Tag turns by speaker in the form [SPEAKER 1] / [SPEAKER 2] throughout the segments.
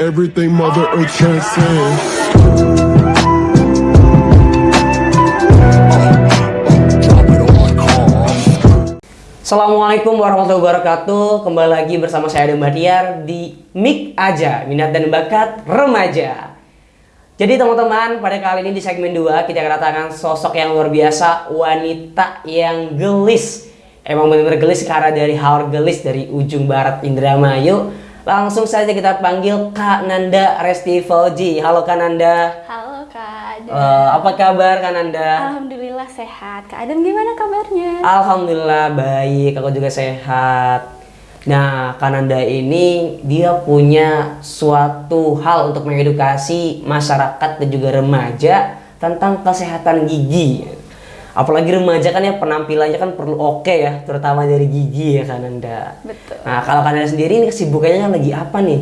[SPEAKER 1] everything Mother Earth transcends.
[SPEAKER 2] Assalamualaikum warahmatullahi wabarakatuh. Kembali lagi bersama saya Adam Bahtiar di Mik Aja Minat dan Bakat Remaja. Jadi teman-teman pada kali ini di segmen 2 Kita kedatangan sosok yang luar biasa Wanita yang gelis. Emang benar-benar gelis karena dari haur gelis dari ujung barat Indramayu Langsung saja kita panggil Kak Nanda Resti Fauji Halo Kak Nanda
[SPEAKER 3] Halo Kak Adam.
[SPEAKER 2] Eh, Apa kabar Kak Nanda?
[SPEAKER 3] Alhamdulillah sehat. Kak Adam gimana kabarnya?
[SPEAKER 2] Alhamdulillah baik, aku juga sehat. Nah, Kananda ini dia punya suatu hal untuk mengedukasi masyarakat dan juga remaja tentang kesehatan gigi. Apalagi remaja kan ya penampilannya kan perlu oke ya, terutama dari gigi ya Kananda.
[SPEAKER 3] Betul.
[SPEAKER 2] Nah, kalau Kananda sendiri ini kesibukannya lagi apa nih?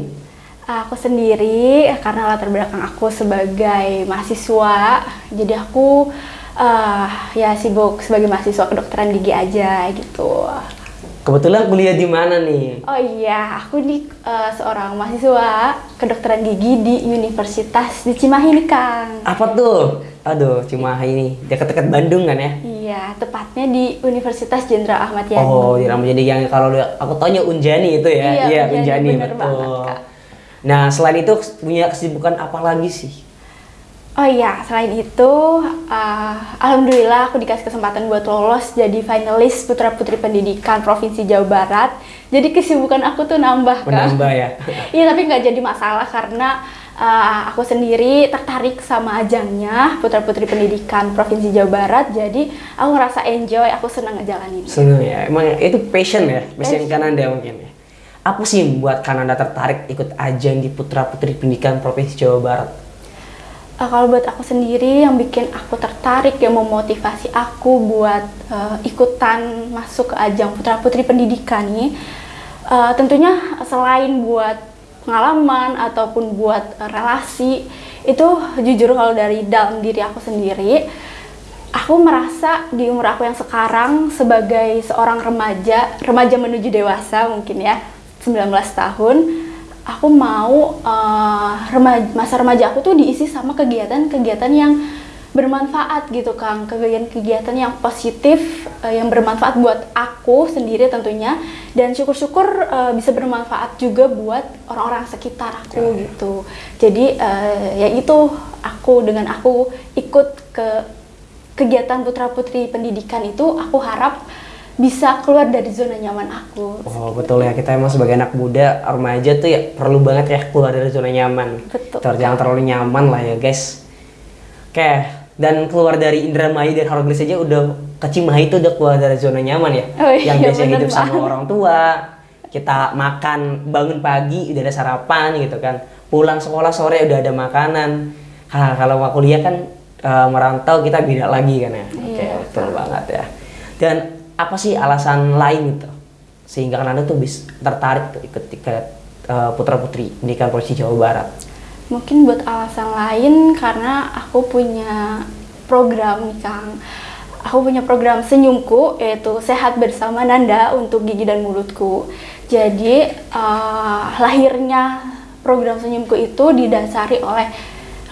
[SPEAKER 3] Aku sendiri karena latar belakang aku sebagai mahasiswa, jadi aku eh, ya sibuk sebagai mahasiswa kedokteran gigi aja gitu.
[SPEAKER 2] Kebetulan kuliah di mana nih?
[SPEAKER 3] Oh iya, aku di eh, seorang mahasiswa kedokteran gigi di Universitas di Cimahi nih Kang.
[SPEAKER 2] Apa tuh? Aduh, cuma ini dekat-dekat Bandung kan ya?
[SPEAKER 3] Iya, tepatnya di Universitas Jenderal Ahmad Yani.
[SPEAKER 2] Oh, di Ramadjani yang kalau aku taunya Unjani itu ya.
[SPEAKER 3] Iya,
[SPEAKER 2] Unjani,
[SPEAKER 3] Unjani, bener
[SPEAKER 2] betul.
[SPEAKER 3] banget, Kak.
[SPEAKER 2] Nah, selain itu punya kesibukan apa lagi sih?
[SPEAKER 3] Oh iya, selain itu, uh, alhamdulillah aku dikasih kesempatan buat lolos jadi finalis Putra Putri Pendidikan Provinsi Jawa Barat. Jadi kesibukan aku tuh nambah kan?
[SPEAKER 2] Menambah ya.
[SPEAKER 3] Iya, tapi nggak jadi masalah karena uh, aku sendiri tertarik sama ajangnya Putra Putri Pendidikan Provinsi Jawa Barat. Jadi aku ngerasa enjoy, aku senang ngejalanin.
[SPEAKER 2] Seneng ya. Emang itu passion ya, passion
[SPEAKER 3] Passion.
[SPEAKER 2] Kananda mungkin ya. Apa sih yang buat Kananda tertarik ikut ajang di Putra Putri Pendidikan Provinsi Jawa Barat?
[SPEAKER 3] Uh, kalau buat aku sendiri yang bikin aku tertarik yang memotivasi aku buat uh, ikutan masuk ke ajang putra putri pendidikan nih uh, tentunya selain buat pengalaman ataupun buat uh, relasi itu jujur kalau dari dalam diri aku sendiri aku merasa di umur aku yang sekarang sebagai seorang remaja remaja menuju dewasa mungkin ya 19 tahun aku mau uh, remaja, masa remaja aku tuh diisi sama kegiatan-kegiatan yang bermanfaat gitu Kang. Kegiatan-kegiatan yang positif uh, yang bermanfaat buat aku sendiri tentunya. Dan syukur-syukur uh, bisa bermanfaat juga buat orang-orang sekitar aku gitu. Jadi uh, ya itu aku dengan aku ikut ke kegiatan putra putri pendidikan itu aku harap bisa keluar dari zona nyaman aku
[SPEAKER 2] Oh betul ya kita emang sebagai anak muda remaja tuh ya perlu banget ya keluar dari zona nyaman.
[SPEAKER 3] Betul.
[SPEAKER 2] Ter- Jangan terlalu nyaman lah ya guys. Oke dan keluar dari Indramayu dan Haroglis aja udah ke Cimahi itu udah keluar dari zona nyaman ya.
[SPEAKER 3] Oh iya,
[SPEAKER 2] Yang biasanya
[SPEAKER 3] bener
[SPEAKER 2] hidup sama
[SPEAKER 3] banget.
[SPEAKER 2] orang tua, kita makan bangun pagi udah ada sarapan gitu kan. Pulang sekolah sore udah ada makanan. Ha, kalau kuliah kan eh, merantau kita beda lagi kan ya. Oke
[SPEAKER 3] Iya.
[SPEAKER 2] betul banget ya. Dan apa sih alasan lain gitu sehingga kan anda tuh bisa tertarik ikut ke putra putri pendidikan polisi Jawa Barat
[SPEAKER 3] Mungkin buat alasan lain karena aku punya program nih Kang. Aku punya program senyumku yaitu sehat bersama Nanda untuk gigi dan mulutku. Jadi eh, lahirnya program senyumku itu didasari oleh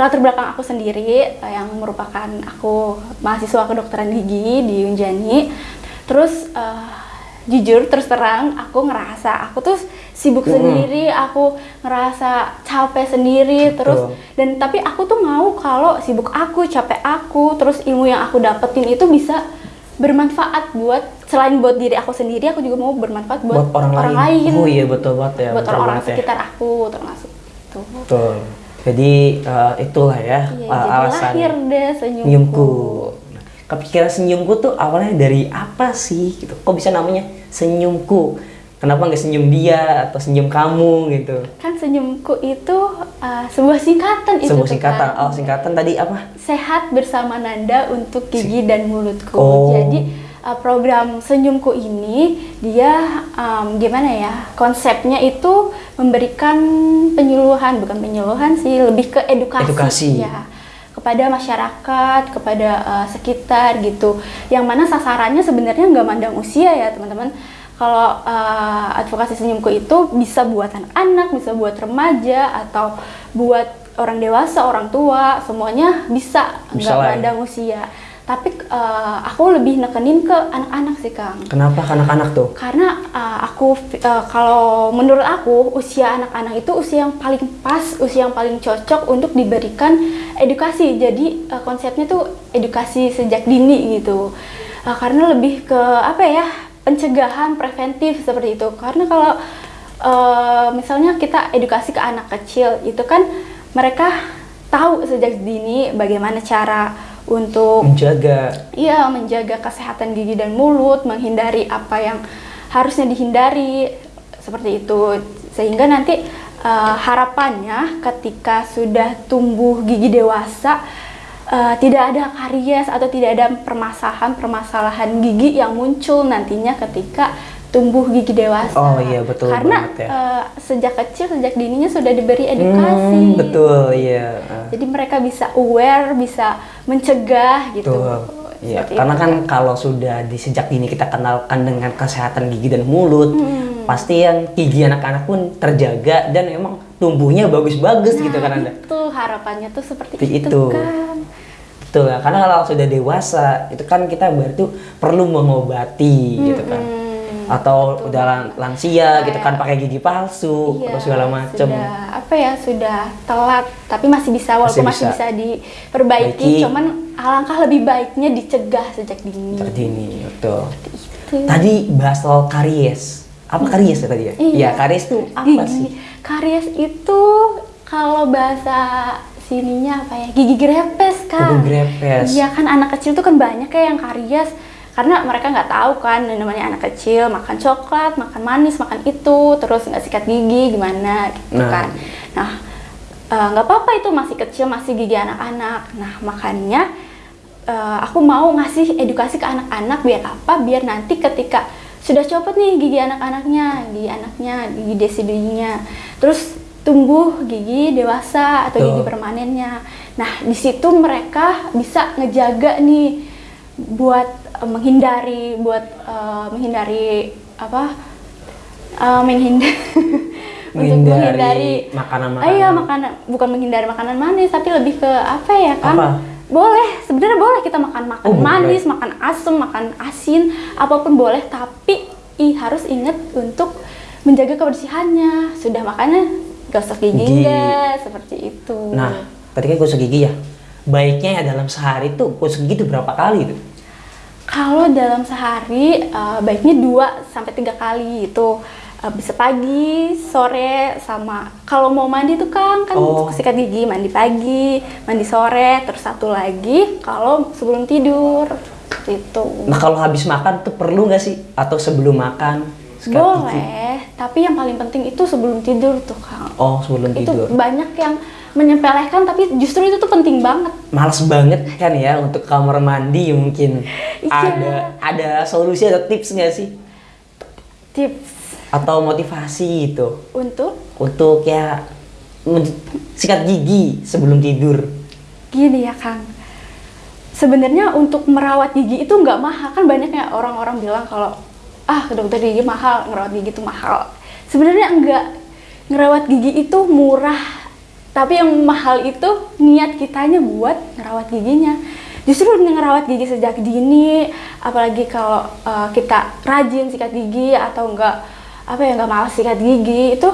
[SPEAKER 3] latar belakang aku sendiri eh, yang merupakan aku mahasiswa kedokteran gigi di Unjani. Terus eh, jujur terus terang aku ngerasa aku tuh sibuk sendiri, aku ngerasa capek sendiri terus dan tapi aku tuh mau kalau sibuk aku, capek aku, terus ilmu yang aku dapetin itu bisa bermanfaat buat selain buat diri aku sendiri, aku juga mau bermanfaat buat,
[SPEAKER 2] buat orang, lain. oh iya betul banget ya
[SPEAKER 3] buat
[SPEAKER 2] betul
[SPEAKER 3] orang-orang
[SPEAKER 2] ya.
[SPEAKER 3] sekitar aku termasuk itu.
[SPEAKER 2] betul jadi eh, itulah ya
[SPEAKER 3] Iya,
[SPEAKER 2] eh,
[SPEAKER 3] jadi
[SPEAKER 2] alasan
[SPEAKER 3] lahir deh senyumku.
[SPEAKER 2] senyumku kepikiran senyumku tuh awalnya dari apa sih gitu kok bisa namanya senyumku kenapa nggak senyum dia atau senyum kamu gitu
[SPEAKER 3] Kan senyumku itu uh, sebuah singkatan itu
[SPEAKER 2] sebuah singkatan
[SPEAKER 3] Kak.
[SPEAKER 2] oh singkatan tadi apa
[SPEAKER 3] sehat bersama Nanda untuk gigi dan mulutku.
[SPEAKER 2] Oh.
[SPEAKER 3] Jadi uh, program senyumku ini dia um, gimana ya konsepnya itu memberikan penyuluhan bukan penyuluhan sih lebih ke edukasi,
[SPEAKER 2] Edukasi.
[SPEAKER 3] ya kepada masyarakat kepada uh, sekitar gitu yang mana sasarannya sebenarnya nggak mandang usia ya teman-teman kalau uh, advokasi senyumku itu bisa buat anak-anak, bisa buat remaja atau buat orang dewasa, orang tua, semuanya bisa nggak
[SPEAKER 2] ya.
[SPEAKER 3] pandang usia. Tapi uh, aku lebih nekenin ke anak-anak sih Kang.
[SPEAKER 2] Kenapa ke anak-anak tuh?
[SPEAKER 3] Karena uh, aku uh, kalau menurut aku usia anak-anak itu usia yang paling pas, usia yang paling cocok untuk diberikan edukasi. Jadi uh, konsepnya tuh edukasi sejak dini gitu. Uh, karena lebih ke apa ya? pencegahan preventif seperti itu. Karena kalau uh, misalnya kita edukasi ke anak kecil itu kan mereka tahu sejak dini bagaimana cara untuk
[SPEAKER 2] Menjaga.
[SPEAKER 3] Iya, menjaga kesehatan gigi dan mulut, menghindari apa yang harusnya dihindari, seperti itu. Sehingga nanti eh, harapannya ketika sudah tumbuh gigi dewasa, eh, tidak ada karies atau tidak ada permasalahan-permasalahan gigi yang muncul nantinya ketika tumbuh gigi dewasa.
[SPEAKER 2] Oh iya, betul
[SPEAKER 3] Karena
[SPEAKER 2] banget ya.
[SPEAKER 3] eh, sejak kecil, sejak dininya sudah diberi edukasi.
[SPEAKER 2] Hmm, betul, iya. Ah.
[SPEAKER 3] Jadi mereka bisa aware, bisa mencegah gitu.
[SPEAKER 2] Betul. Iya,
[SPEAKER 3] Seperti
[SPEAKER 2] karena
[SPEAKER 3] itu.
[SPEAKER 2] kan kalau sudah di sejak dini kita kenalkan dengan kesehatan gigi dan mulut,
[SPEAKER 3] Hmm.
[SPEAKER 2] pasti yang gigi anak-anak pun terjaga dan emang tumbuhnya bagus-bagus gitu kan Anda.
[SPEAKER 3] Itu harapannya tuh seperti itu,
[SPEAKER 2] itu.
[SPEAKER 3] kan.
[SPEAKER 2] Betul, ya. karena kalau sudah dewasa itu kan kita berarti perlu mengobati gitu kan. Atau udah lan- lansia gitu kan pakai gigi palsu
[SPEAKER 3] Iya,
[SPEAKER 2] atau segala macam.
[SPEAKER 3] Sudah apa ya sudah telat, tapi masih bisa walaupun
[SPEAKER 2] Masih
[SPEAKER 3] masih
[SPEAKER 2] bisa.
[SPEAKER 3] bisa, diperbaiki.
[SPEAKER 2] Baiki.
[SPEAKER 3] Cuman alangkah lebih baiknya dicegah sejak dini.
[SPEAKER 2] Terdini, betul.
[SPEAKER 3] Itu.
[SPEAKER 2] Tadi bahas soal karies. Apa karies ya tadi ya?
[SPEAKER 3] Iya.
[SPEAKER 2] Iya, karies itu apa
[SPEAKER 3] Gigi.
[SPEAKER 2] sih?
[SPEAKER 3] Karies itu kalau bahasa sininya apa ya? Gigi grepes kan.
[SPEAKER 2] Gigi grepes.
[SPEAKER 3] Iya kan anak kecil tuh kan banyak ya yang karies karena mereka nggak tahu kan namanya anak kecil makan coklat, makan manis, makan itu, terus nggak sikat gigi gimana gitu
[SPEAKER 2] Nah.
[SPEAKER 3] kan. Nah eh, nggak apa-apa itu masih kecil masih gigi anak-anak. Nah makanya eh, aku mau ngasih edukasi ke anak-anak biar apa? Biar nanti ketika sudah copot nih gigi anak-anaknya, gigi anaknya, gigi desiduinya, terus tumbuh gigi dewasa atau gigi permanennya. Nah di situ mereka bisa ngejaga nih buat eh, menghindari, buat eh, menghindari apa? Eh, menghindari untuk
[SPEAKER 2] Menghindari makanan-makanan.
[SPEAKER 3] Ah, iya makanan bukan menghindari makanan manis tapi lebih ke apa ya kan
[SPEAKER 2] Apa?
[SPEAKER 3] boleh sebenarnya boleh kita makan makan
[SPEAKER 2] Oh, boleh.
[SPEAKER 3] manis makan asam makan asin apa pun boleh tapi i harus ingat untuk menjaga kebersihannya sudah makanya gosok gigi
[SPEAKER 2] Gigi.
[SPEAKER 3] enggak seperti itu
[SPEAKER 2] Nah, tadi kan gosok gigi ya. Baiknya ya dalam sehari tuh gosok gigi tuh berapa kali tuh?
[SPEAKER 3] Kalau dalam sehari eh, baiknya 2 sampai tiga kali itu Eh, bisa pagi, sore, sama kalau mau mandi tuh kan kan
[SPEAKER 2] Oh.
[SPEAKER 3] sikat gigi, mandi pagi, mandi sore, terus satu lagi kalau sebelum tidur itu.
[SPEAKER 2] Nah, kalau habis makan tuh perlu nggak sih? Atau sebelum makan? sikat gigi?
[SPEAKER 3] Boleh, tapi yang paling penting itu sebelum tidur tuh Kang.
[SPEAKER 2] Oh, sebelum
[SPEAKER 3] itu
[SPEAKER 2] tidur.
[SPEAKER 3] banyak yang menyepelekan tapi justru itu tuh penting banget.
[SPEAKER 2] Males banget kan ya untuk kamar mandi mungkin.
[SPEAKER 3] Iya.
[SPEAKER 2] Ada ada solusi atau tips nggak sih?
[SPEAKER 3] Tips
[SPEAKER 2] Atau motivasi gitu
[SPEAKER 3] untuk
[SPEAKER 2] untuk ya sikat gigi sebelum tidur.
[SPEAKER 3] Gini ya Kang, sebenarnya untuk merawat gigi itu nggak mahal kan banyak ya orang-orang bilang kalau ah ke dokter gigi mahal, ngerawat gigi itu mahal. Sebenarnya enggak, ngerawat gigi itu murah, tapi yang mahal itu niat kitanya buat ngerawat giginya. Justru ngerawat gigi sejak dini, apalagi kalau eh, kita rajin sikat gigi atau enggak apa ya nggak malas sikat gigi itu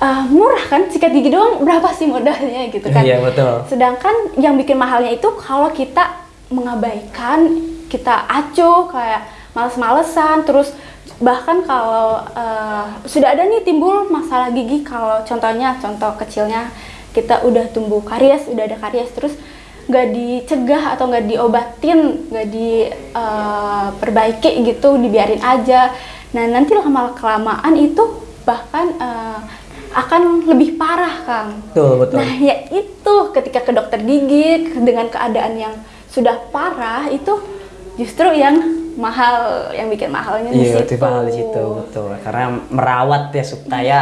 [SPEAKER 3] eh, murah kan sikat gigi doang berapa sih modalnya gitu kan?
[SPEAKER 2] Iya, betul.
[SPEAKER 3] Sedangkan yang bikin mahalnya itu kalau kita mengabaikan, kita acuh kayak males-malesan, terus bahkan kalau eh, sudah ada nih timbul masalah gigi, kalau contohnya contoh kecilnya kita udah tumbuh karies, udah ada karies, terus nggak dicegah atau nggak diobatin, nggak diperbaiki gitu, dibiarin aja. Nah nanti lama kelamaan itu bahkan eh, akan lebih parah, Kang.
[SPEAKER 2] Betul, betul.
[SPEAKER 3] Nah, ya itu ketika ke dokter gigi dengan keadaan yang sudah parah itu justru yang mahal, yang bikin mahalnya di
[SPEAKER 2] Iya,
[SPEAKER 3] situ.
[SPEAKER 2] itu mahal di situ, betul. Karena merawat ya supaya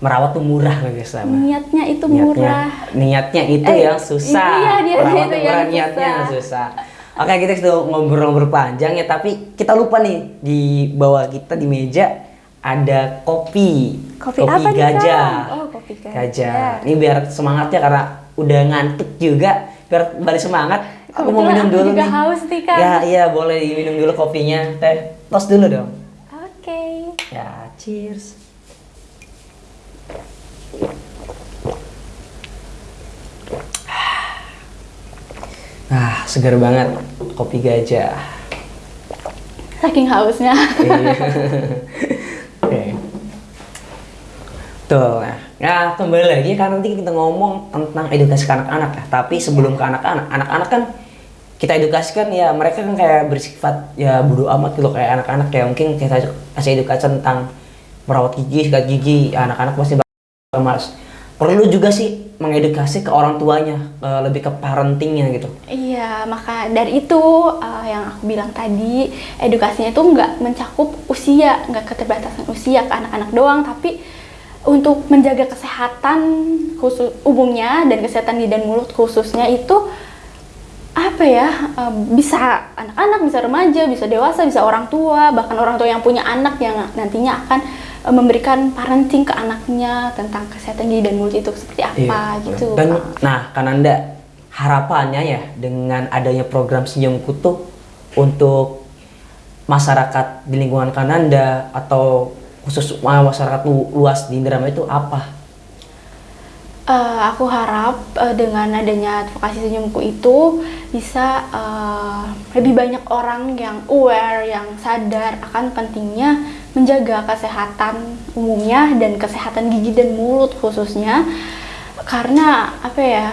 [SPEAKER 2] merawat tuh murah guys sama.
[SPEAKER 3] Niatnya itu
[SPEAKER 2] Niatnya,
[SPEAKER 3] murah.
[SPEAKER 2] niatnya itu
[SPEAKER 3] Eh,
[SPEAKER 2] yang susah.
[SPEAKER 3] iya, niatnya
[SPEAKER 2] Merawat
[SPEAKER 3] itu
[SPEAKER 2] yang
[SPEAKER 3] yang
[SPEAKER 2] murah, niatnya yang
[SPEAKER 3] susah.
[SPEAKER 2] susah. Oke kita sudah ngobrol-ngobrol panjang ya tapi kita lupa nih di bawah kita di meja ada kopi.
[SPEAKER 3] Kopi apa nih,
[SPEAKER 2] gajah.
[SPEAKER 3] Oh, kopi gajah.
[SPEAKER 2] Ini biar semangatnya karena udah ngantuk juga biar balik semangat. Aku mau
[SPEAKER 3] Kebetulan
[SPEAKER 2] minum
[SPEAKER 3] aku
[SPEAKER 2] dulu
[SPEAKER 3] juga
[SPEAKER 2] nih.
[SPEAKER 3] haus nih, Kang.
[SPEAKER 2] Ya iya boleh diminum dulu kopinya. Teh tos dulu dong.
[SPEAKER 3] Oke.
[SPEAKER 2] Ya cheers. Ah, segar banget kopi gajah.
[SPEAKER 3] Saking hausnya.
[SPEAKER 2] Iya. Oke. Tuh, nah, ya kembali lagi kan nanti kita ngomong tentang edukasi ke anak-anak ya. Tapi sebelum ke anak-anak, anak-anak kan kita edukasikan ya mereka kan kayak bersifat ya bodo amat gitu kayak anak-anak ya mungkin kita kasih edukasi tentang merawat gigi, sikat gigi, ya, anak-anak pasti bakal males. Perlu juga sih mengedukasi ke orang tuanya, eh, lebih ke parentingnya gitu.
[SPEAKER 3] Iya, maka dari itu uh, yang aku bilang tadi, edukasinya itu nggak mencakup usia, nggak keterbatasan usia ke anak-anak doang, tapi untuk menjaga kesehatan khusus umumnya dan kesehatan gigi dan mulut khususnya itu apa ya uh, bisa anak-anak, bisa remaja, bisa dewasa, bisa orang tua, bahkan orang tua yang punya anak yang nantinya akan uh, memberikan parenting ke anaknya tentang kesehatan gigi dan mulut itu seperti apa
[SPEAKER 2] Iya,
[SPEAKER 3] gitu.
[SPEAKER 2] Dan
[SPEAKER 3] Kak.
[SPEAKER 2] nah, Kananda harapannya ya dengan adanya program Senyum Kutu untuk masyarakat di lingkungan Kananda atau khusus uh, masyarakat lu- luas di Indramayu itu apa?
[SPEAKER 3] Eh, aku harap eh, dengan adanya advokasi senyumku itu bisa eh, lebih banyak orang yang aware, yang sadar akan pentingnya menjaga kesehatan umumnya dan kesehatan gigi dan mulut khususnya. Karena apa ya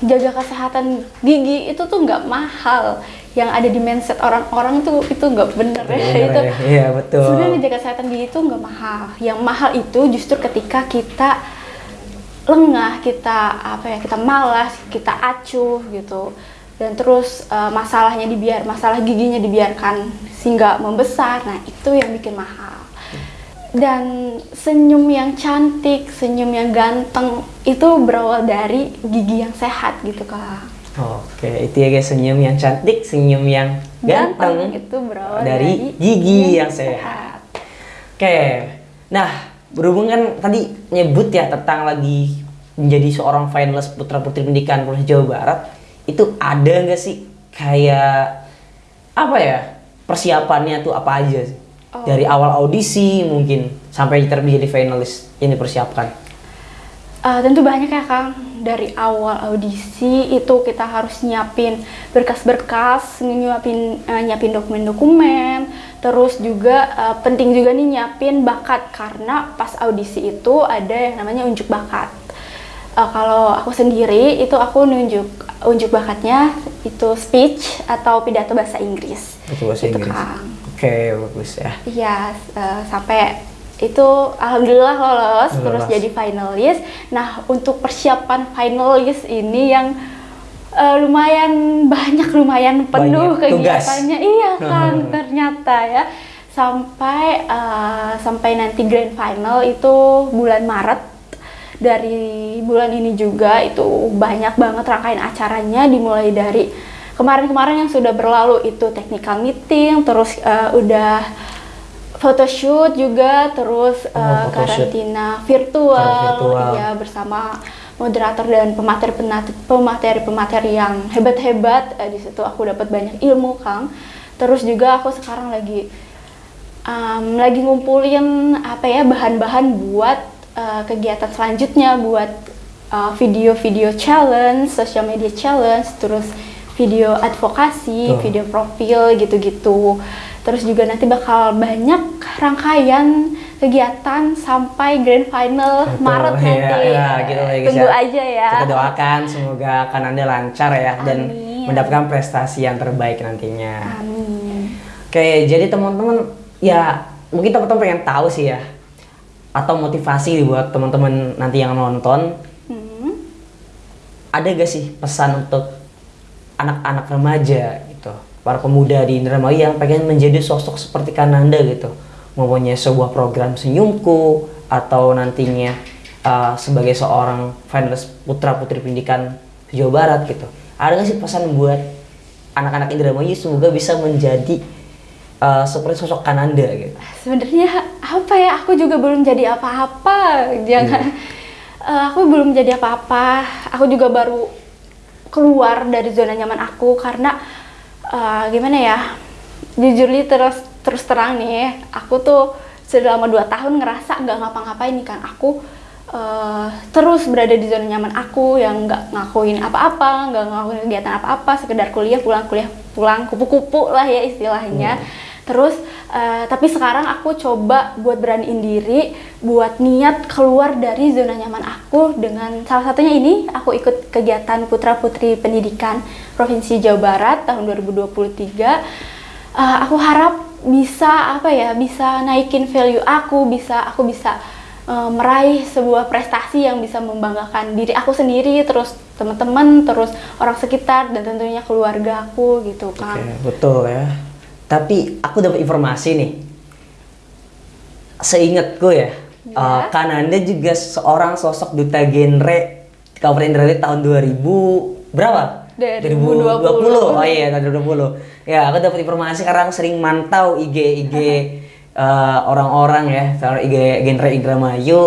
[SPEAKER 3] jaga kesehatan gigi itu tuh nggak mahal. Yang ada di mindset orang-orang tuh itu nggak bener ya
[SPEAKER 2] Bener
[SPEAKER 3] itu.
[SPEAKER 2] ya, iya, betul.
[SPEAKER 3] sebenarnya menjaga kesehatan gigi itu nggak mahal. Yang mahal itu justru ketika kita lengah kita apa ya kita malas kita acuh gitu. Dan terus eh, masalahnya dibiar masalah giginya dibiarkan sehingga membesar nah itu yang bikin mahal. Dan senyum yang cantik senyum yang ganteng itu berawal dari gigi yang sehat gitu kak.
[SPEAKER 2] Oke, itu ya guys senyum yang cantik, senyum yang ganteng,
[SPEAKER 3] itu berawal
[SPEAKER 2] dari
[SPEAKER 3] dari
[SPEAKER 2] gigi yang sehat. Oke, nah berhubungan tadi nyebut ya tentang lagi menjadi seorang finalis putra putri pendidikan Provinsi Jawa Barat, itu ada nggak sih kayak apa ya persiapannya tuh apa aja sih?
[SPEAKER 3] Oh.
[SPEAKER 2] Dari awal audisi mungkin sampai terjadi finalis yang dipersiapkan.
[SPEAKER 3] Eh, tentu banyak ya Kang. Dari awal audisi itu kita harus nyiapin berkas-berkas, nyiapin eh, nyiapin dokumen-dokumen, terus juga eh, penting juga nih nyiapin bakat karena pas audisi itu ada yang namanya unjuk bakat. Eh, kalau aku sendiri itu aku nunjuk unjuk bakatnya itu speech atau pidato bahasa Inggris.
[SPEAKER 2] Itu bahasa
[SPEAKER 3] Gitu,
[SPEAKER 2] Inggris.
[SPEAKER 3] Kang.
[SPEAKER 2] Oke, bagus ya.
[SPEAKER 3] Iya, eh, sampai itu alhamdulillah lolos
[SPEAKER 2] Lolos.
[SPEAKER 3] terus jadi finalis. Nah, untuk persiapan finalis ini yang eh, lumayan banyak lumayan penuh
[SPEAKER 2] Banyak tugas.
[SPEAKER 3] kegiatannya. Iya kan ternyata ya. Sampai eh, sampai nanti grand final itu bulan Maret. Dari bulan ini juga itu banyak banget rangkaian acaranya dimulai dari kemarin-kemarin yang sudah berlalu itu technical meeting, terus eh, udah photoshoot juga, terus
[SPEAKER 2] Oh, photoshoot.
[SPEAKER 3] karantina virtual,
[SPEAKER 2] virtual.
[SPEAKER 3] ya bersama moderator dan pemateri pemateri pemateri yang hebat-hebat. Eh, di situ aku dapat banyak ilmu, Kang. Terus juga aku sekarang lagi um, lagi ngumpulin apa ya bahan-bahan buat uh, kegiatan selanjutnya buat uh, video-video challenge, social media challenge, terus video advokasi,
[SPEAKER 2] Tuh.
[SPEAKER 3] video profil gitu-gitu. Terus juga nanti bakal banyak rangkaian kegiatan sampai grand final
[SPEAKER 2] Betul,
[SPEAKER 3] Maret
[SPEAKER 2] ya,
[SPEAKER 3] nanti.
[SPEAKER 2] ya, gitu lah ya, guys
[SPEAKER 3] Tunggu
[SPEAKER 2] ya.
[SPEAKER 3] aja ya.
[SPEAKER 2] Kita doakan semoga akan anda lancar ya dan
[SPEAKER 3] Amin.
[SPEAKER 2] mendapatkan prestasi yang terbaik nantinya.
[SPEAKER 3] Amin.
[SPEAKER 2] Oke, jadi teman-teman ya mungkin teman-teman pengen tahu sih ya atau motivasi buat teman-teman nanti yang nonton
[SPEAKER 3] Hmm.
[SPEAKER 2] ada gak sih pesan untuk anak-anak remaja gitu para pemuda di Indramayu yang pengen menjadi sosok seperti Kananda gitu mempunyai sebuah program senyumku atau nantinya uh, sebagai seorang finalis putra putri pendidikan Jawa Barat gitu ada gak sih pesan buat anak-anak Indramayu semoga bisa menjadi uh, seperti sosok Kananda gitu.
[SPEAKER 3] Sebenarnya apa ya? Aku juga belum jadi apa-apa. Jangan. Eh, aku belum jadi apa-apa. Aku juga baru keluar dari zona nyaman aku karena uh, gimana ya? Jujur nih terus terus terang nih, aku tuh selama dua tahun ngerasa nggak ngapa-ngapain nih kan. Aku uh, terus berada di zona nyaman aku yang nggak ngakuin apa-apa, nggak ngakuin kegiatan apa-apa, sekedar kuliah pulang kuliah pulang kupu-kupu lah ya istilahnya. Hmm. Terus uh, tapi sekarang aku coba buat beraniin diri, buat niat keluar dari zona nyaman aku dengan salah satunya ini aku ikut kegiatan Putra Putri Pendidikan Provinsi Jawa Barat tahun 2023. Uh, eh, aku harap bisa apa ya, bisa naikin value aku, bisa aku bisa uh, meraih sebuah prestasi yang bisa membanggakan diri aku sendiri, terus teman-teman, terus orang sekitar dan tentunya keluarga aku gitu kan.
[SPEAKER 2] Oke, betul ya tapi aku dapat informasi nih. Seingatku ya, ya. Uh, Kananda juga seorang sosok duta genre Kabupaten Indramayu tahun 2000 berapa?
[SPEAKER 3] 2020.
[SPEAKER 2] 2020. Oh iya, tahun 2020. Ya, aku dapat informasi karena aku sering mantau IG IG uh, orang-orang ya, soal IG genre Indramayu.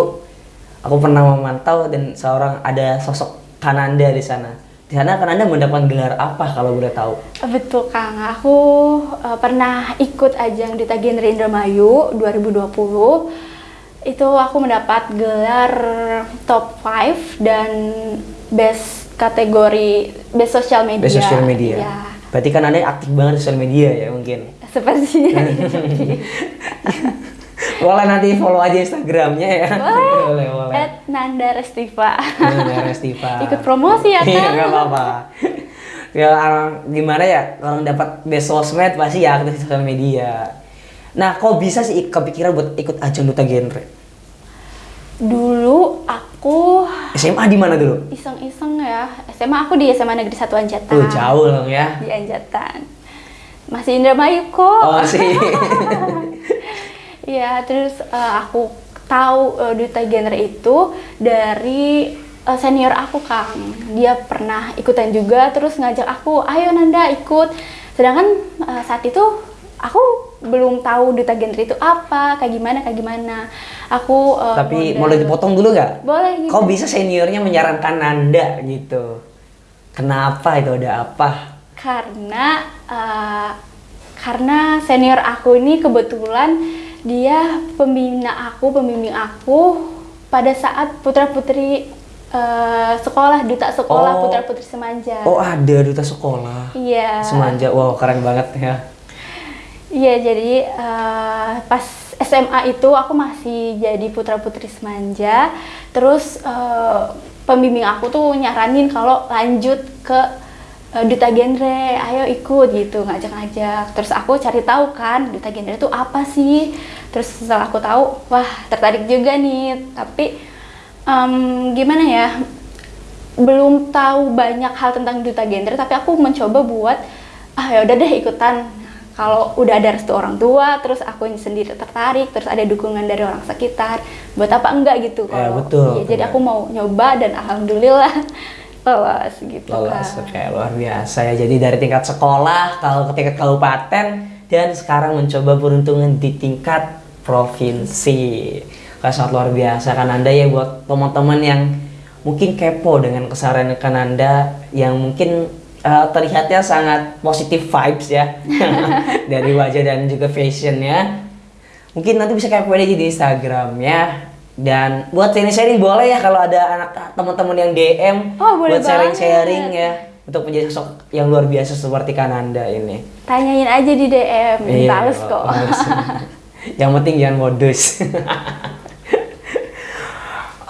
[SPEAKER 2] Aku pernah memantau dan seorang ada sosok Kananda di sana di sana kan Anda mendapat gelar apa kalau boleh tahu?
[SPEAKER 3] Betul Kang, aku uh, pernah ikut ajang Duta Genre Indramayu 2020. Itu aku mendapat gelar top 5 dan best kategori best social media.
[SPEAKER 2] Best social media. Ya. Berarti kan Anda aktif banget di sosial media ya mungkin.
[SPEAKER 3] Sepertinya.
[SPEAKER 2] boleh nanti follow aja Instagramnya ya.
[SPEAKER 3] Boleh. boleh, boleh. At Nanda Restiva.
[SPEAKER 2] Nanda Restiva.
[SPEAKER 3] Ikut promosi ya
[SPEAKER 2] Iya nggak apa-apa. ya gimana ya kalau dapat best sosmed pasti ya aktif di sosial media. Nah, kok bisa sih kepikiran buat ikut ajang duta genre?
[SPEAKER 3] Dulu aku
[SPEAKER 2] SMA di mana dulu?
[SPEAKER 3] Iseng-iseng ya. SMA aku di SMA Negeri Satu Anjatan.
[SPEAKER 2] Oh, jauh dong ya.
[SPEAKER 3] Di Anjatan. Masih Indramayu kok.
[SPEAKER 2] Oh, sih.
[SPEAKER 3] Iya, terus uh, aku tahu uh, duta genre itu dari uh, senior aku Kang. Dia pernah ikutan juga terus ngajak aku, "Ayo Nanda ikut." Sedangkan uh, saat itu aku belum tahu duta genre itu apa, kayak gimana, kayak gimana. Aku
[SPEAKER 2] uh, Tapi model... boleh dipotong dulu nggak?
[SPEAKER 3] Boleh. Gitu.
[SPEAKER 2] Kok bisa seniornya menyarankan Nanda gitu? Kenapa itu ada apa?
[SPEAKER 3] Karena uh, karena senior aku ini kebetulan dia pembina aku, pembimbing aku pada saat putra-putri uh, sekolah, duta sekolah, oh. putra-putri Semanja.
[SPEAKER 2] Oh, ada duta sekolah.
[SPEAKER 3] Iya.
[SPEAKER 2] Semanja. Wow, keren banget ya.
[SPEAKER 3] Iya, jadi uh, pas SMA itu aku masih jadi putra-putri Semanja. Terus uh, pembimbing aku tuh nyaranin kalau lanjut ke duta genre ayo ikut gitu ngajak-ngajak. Terus aku cari tahu kan duta genre itu apa sih? Terus setelah aku tahu wah tertarik juga nih. Tapi um, gimana ya belum tahu banyak hal tentang duta genre tapi aku mencoba buat ah ya udah deh ikutan. Kalau udah ada restu orang tua terus aku sendiri tertarik terus ada dukungan dari orang sekitar buat apa enggak gitu
[SPEAKER 2] kalau ya, betul,
[SPEAKER 3] ya, jadi aku mau nyoba dan alhamdulillah lolos gitu
[SPEAKER 2] lolos kan. oke luar biasa ya. Jadi dari tingkat sekolah kalau ke tingkat kabupaten dan sekarang mencoba peruntungan di tingkat provinsi. Kan sangat luar biasa kan anda ya buat teman-teman yang mungkin kepo dengan keseharian kan anda yang mungkin uh, terlihatnya sangat positif vibes ya. Dari wajah dan juga fashionnya. Mungkin nanti bisa kepo aja di Instagramnya dan buat sharing-sharing boleh ya kalau ada anak teman-teman yang DM
[SPEAKER 3] oh, boleh
[SPEAKER 2] buat sharing-sharing ya untuk menjadi sosok yang luar biasa seperti Kananda ini.
[SPEAKER 3] Tanyain aja di DM, iya, balas kok.
[SPEAKER 2] yang penting jangan modus.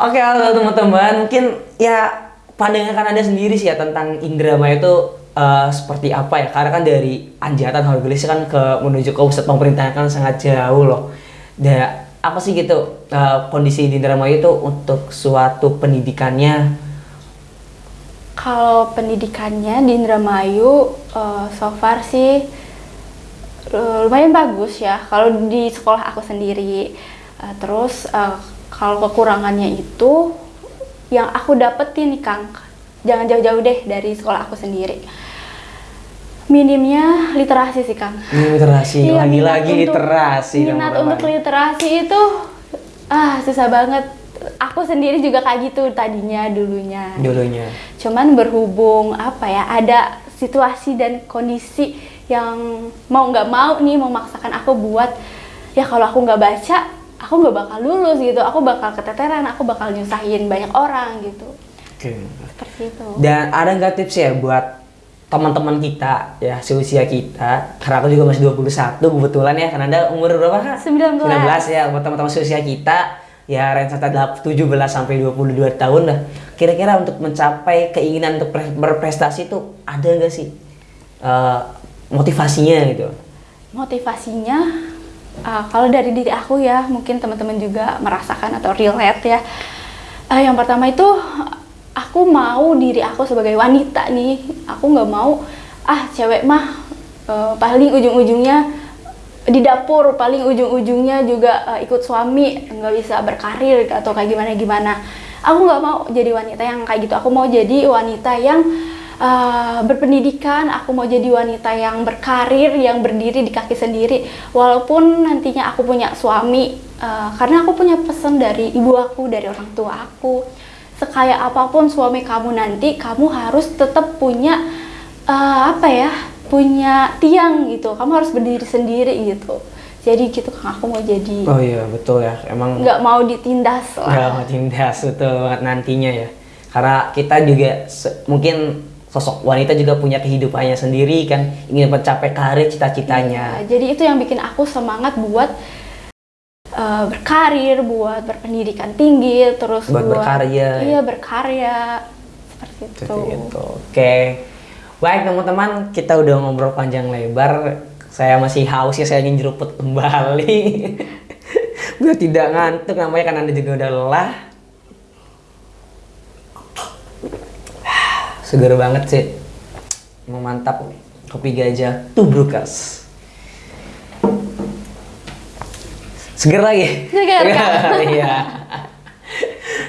[SPEAKER 2] Oke, halo teman-teman. Mungkin ya pandangan Kananda sendiri sih ya tentang Indramayu itu uh, seperti apa ya? Karena kan dari Anjatan Hargelis kan ke menuju ke pusat pemerintahan kan sangat jauh loh. Da, apa sih gitu uh, kondisi di Indramayu itu untuk suatu pendidikannya?
[SPEAKER 3] Kalau pendidikannya di Indramayu uh, so far sih uh, lumayan bagus ya. Kalau di sekolah aku sendiri, uh, terus uh, kalau kekurangannya itu yang aku dapetin nih Kang, jangan jauh-jauh deh dari sekolah aku sendiri. Minimnya literasi sih Kang.
[SPEAKER 2] Ini literasi,
[SPEAKER 3] Iya,
[SPEAKER 2] lagi-lagi literasi.
[SPEAKER 3] Minat untuk literasi itu ah susah banget. Aku sendiri juga kayak gitu tadinya dulunya.
[SPEAKER 2] dulunya.
[SPEAKER 3] Cuman berhubung apa ya ada situasi dan kondisi yang mau nggak mau nih memaksakan aku buat ya kalau aku nggak baca aku nggak bakal lulus gitu. Aku bakal keteteran, aku bakal nyusahin banyak orang gitu.
[SPEAKER 2] Oke.
[SPEAKER 3] Seperti itu.
[SPEAKER 2] Dan ada nggak tips ya buat teman-teman kita ya seusia kita. Karena aku juga masih 21 kebetulan ya karena anda umur berapa kak?
[SPEAKER 3] 19.
[SPEAKER 2] 19 ya buat teman-teman seusia kita. Ya range antara 17 sampai 22 tahun lah. Kira-kira untuk mencapai keinginan untuk pre- berprestasi itu ada nggak sih eh, motivasinya gitu?
[SPEAKER 3] Motivasinya uh, kalau dari diri aku ya mungkin teman-teman juga merasakan atau relate ya. Uh, yang pertama itu aku mau diri aku sebagai wanita nih. Aku nggak mau ah cewek mah uh, paling ujung-ujungnya di dapur paling ujung-ujungnya juga uh, ikut suami nggak bisa berkarir atau kayak gimana gimana aku nggak mau jadi wanita yang kayak gitu. Aku mau jadi wanita yang uh, berpendidikan. Aku mau jadi wanita yang berkarir yang berdiri di kaki sendiri. Walaupun nantinya aku punya suami uh, karena aku punya pesan dari ibu aku dari orang tua aku sekaya apa pun suami kamu nanti kamu harus tetap punya uh, apa ya punya tiang gitu. Kamu harus berdiri sendiri gitu. Jadi gitu kan aku mau jadi
[SPEAKER 2] oh iya betul ya. Emang
[SPEAKER 3] nggak mau ditindas
[SPEAKER 2] nggak
[SPEAKER 3] lah
[SPEAKER 2] mau tindas betul banget nantinya ya. Karena kita juga mungkin sosok wanita juga punya kehidupannya sendiri kan. Ingin mencapai karir cita-citanya.
[SPEAKER 3] Nah, jadi itu yang bikin aku semangat buat uh, berkarir buat berpendidikan tinggi terus
[SPEAKER 2] Buat berkarya.
[SPEAKER 3] iya berkarya seperti itu
[SPEAKER 2] Seperti itu. Oke. Baik teman-teman, kita udah ngobrol panjang lebar. Saya masih haus ya, saya ingin jeruput kembali. Biar tidak ngantuk namanya kan Anda juga udah lelah. Seger banget sih. Mau mantap kopi gajah tubrukas. Seger lagi.
[SPEAKER 3] Seger.
[SPEAKER 2] Iya.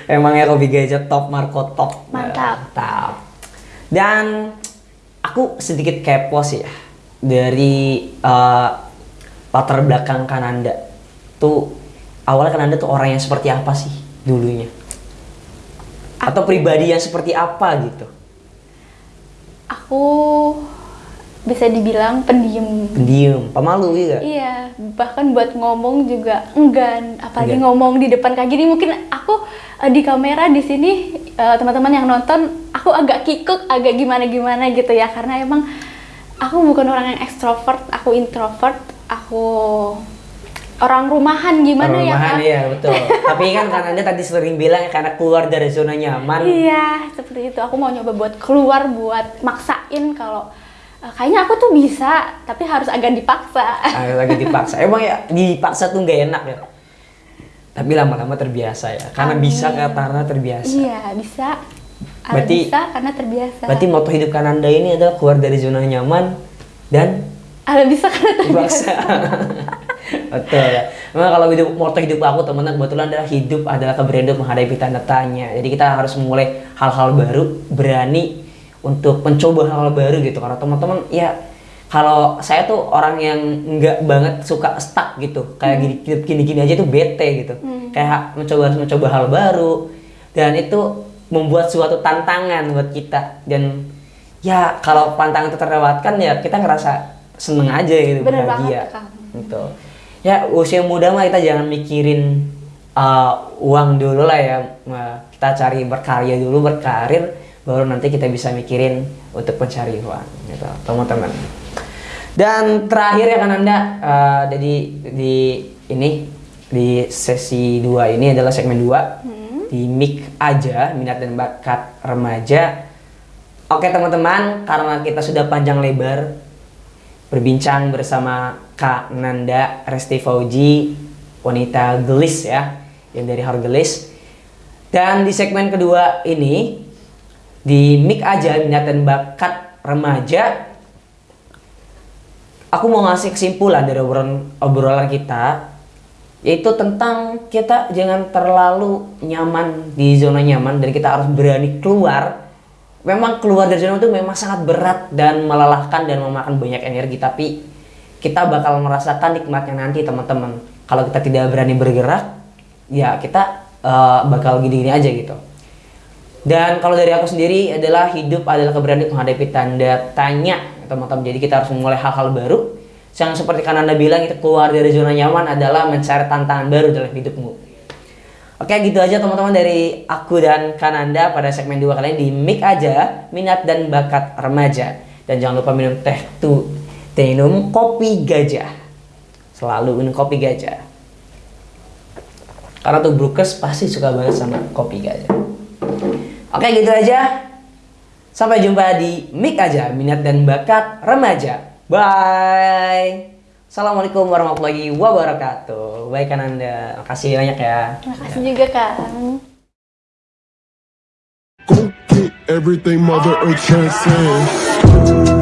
[SPEAKER 2] Emangnya kopi gajah top Marco top.
[SPEAKER 3] Mantap.
[SPEAKER 2] Mantap. Dan aku sedikit kepo sih ya dari eh, latar belakang Kananda. Tuh awalnya Kananda tuh orang yang seperti apa sih dulunya? Atau pribadi yang seperti apa gitu?
[SPEAKER 3] aku bisa dibilang pendiam
[SPEAKER 2] Pendiam, pemalu gitu.
[SPEAKER 3] Iya, bahkan buat ngomong juga enggan, apalagi
[SPEAKER 2] Enggan.
[SPEAKER 3] ngomong di depan kayak gini. Mungkin aku eh, di kamera di sini eh, teman-teman yang nonton, aku agak kikuk, agak gimana-gimana gitu ya, karena emang aku bukan orang yang ekstrovert, aku introvert, aku orang rumahan gimana ya
[SPEAKER 2] Rumahan,
[SPEAKER 3] kak?
[SPEAKER 2] iya betul. Tapi kan kan Anda tadi sering bilang ya, karena keluar dari zona nyaman.
[SPEAKER 3] Iya, seperti itu. Aku mau nyoba buat keluar, buat maksain kalau kayaknya aku tuh bisa, tapi harus agak dipaksa.
[SPEAKER 2] Ah, lagi dipaksa. Emang ya dipaksa tuh nggak enak ya. Tapi lama-lama terbiasa ya. Karena
[SPEAKER 3] Amin.
[SPEAKER 2] bisa karena terbiasa.
[SPEAKER 3] Iya, bisa. Ada
[SPEAKER 2] Berarti-
[SPEAKER 3] bisa karena terbiasa.
[SPEAKER 2] Berarti moto hidup Kananda ini adalah keluar dari zona nyaman dan
[SPEAKER 3] Ada bisa karena terbiasa.
[SPEAKER 2] dipaksa. Betul ya. Memang kalau hidup moto hidup aku teman-teman kebetulan adalah hidup adalah keberanian menghadapi tanda tanya. Jadi kita harus mulai hal-hal baru, berani untuk mencoba hal-hal baru gitu. Karena teman-teman ya kalau saya tuh orang yang nggak banget suka stuck gitu. Kayak gini gini-gini aja tuh bete gitu. Kayak mencoba mencoba hal baru. Dan itu membuat suatu tantangan buat kita. Dan ya kalau tantangan itu terlewatkan ya kita ngerasa seneng aja gitu
[SPEAKER 3] Bener
[SPEAKER 2] bahagia.
[SPEAKER 3] banget,
[SPEAKER 2] gitu. Ya usia muda mah kita jangan mikirin uh, uang dulu lah ya. Kita cari berkarya dulu berkarir baru nanti kita bisa mikirin untuk mencari uang gitu. Teman-teman dan terakhir ya kan anda uh, jadi di ini di sesi 2 ini adalah segmen 2 di mic aja minat dan bakat remaja. Oke teman-teman karena kita sudah panjang lebar berbincang bersama Kak Nanda Resti Fauji, wanita gelis ya, yang dari Hargelis. Dan di segmen kedua ini, di Mik Aja Minat Bakat Remaja, aku mau ngasih kesimpulan dari obrolan, obrolan kita, yaitu tentang kita jangan terlalu nyaman di zona nyaman dan kita harus berani keluar. Memang keluar dari zona itu memang sangat berat dan melelahkan dan memakan banyak energi tapi kita bakal merasakan nikmatnya nanti teman-teman. Kalau kita tidak berani bergerak ya kita uh, bakal gini-gini aja gitu dan kalau dari aku sendiri adalah hidup adalah keberanian menghadapi tanda tanya teman-teman. Jadi kita harus memulai hal-hal baru. Yang seperti kan anda bilang itu keluar dari zona nyaman adalah mencari tantangan baru dalam hidupmu. Oke gitu aja teman-teman dari aku dan Kananda pada segmen 2 kali ini di Mik aja minat dan bakat remaja. Dan jangan lupa minum teh teh minum kopi gajah. Selalu minum kopi gajah. Karena tuh Brukes pasti suka banget sama kopi gajah. Oke gitu aja. Sampai jumpa di Mik aja minat dan bakat remaja. Bye. Assalamualaikum warahmatullahi wabarakatuh. Baik kan Anda. Makasih banyak ya.
[SPEAKER 3] Makasih juga kan.
[SPEAKER 1] Go get everything Mother Earth transcends.